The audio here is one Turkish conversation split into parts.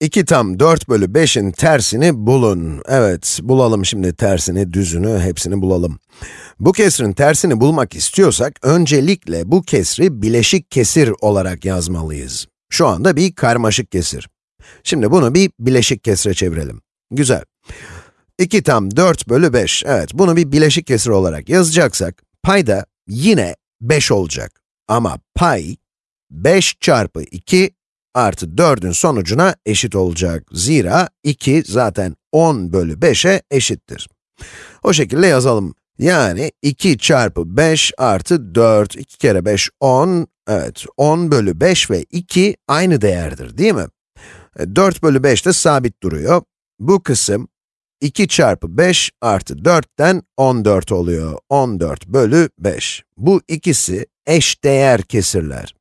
2 tam 4 bölü 5'in tersini bulun. Evet, bulalım şimdi tersini, düzünü, hepsini bulalım. Bu kesrin tersini bulmak istiyorsak, öncelikle bu kesri bileşik kesir olarak yazmalıyız. Şu anda bir karmaşık kesir. Şimdi bunu bir bileşik kesre çevirelim. Güzel. 2 tam 4 bölü 5, evet bunu bir bileşik kesir olarak yazacaksak, payda yine 5 olacak. Ama pay, 5 çarpı 2 artı 4'ün sonucuna eşit olacak. Zira 2 zaten 10 bölü 5'e eşittir. O şekilde yazalım. Yani 2 çarpı 5 artı 4, 2 kere 5, 10, evet 10 bölü 5 ve 2 aynı değerdir değil mi? 4 e, bölü 5 de sabit duruyor. Bu kısım 2 çarpı 5 artı 4'ten 14 oluyor. 14 bölü 5. Bu ikisi eş değer kesirler.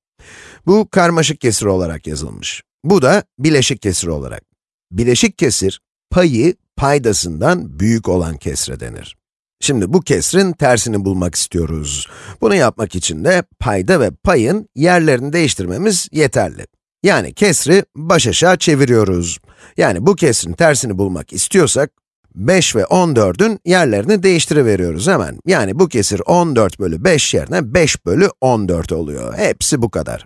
Bu karmaşık kesir olarak yazılmış. Bu da bileşik kesir olarak. Bileşik kesir, payı paydasından büyük olan kesre denir. Şimdi bu kesrin tersini bulmak istiyoruz. Bunu yapmak için de payda ve payın yerlerini değiştirmemiz yeterli. Yani kesri baş aşağı çeviriyoruz. Yani bu kesrin tersini bulmak istiyorsak, 5 ve 14'ün yerlerini değiştiriveriyoruz hemen. Yani bu kesir 14 bölü 5 yerine 5 bölü 14 oluyor. Hepsi bu kadar.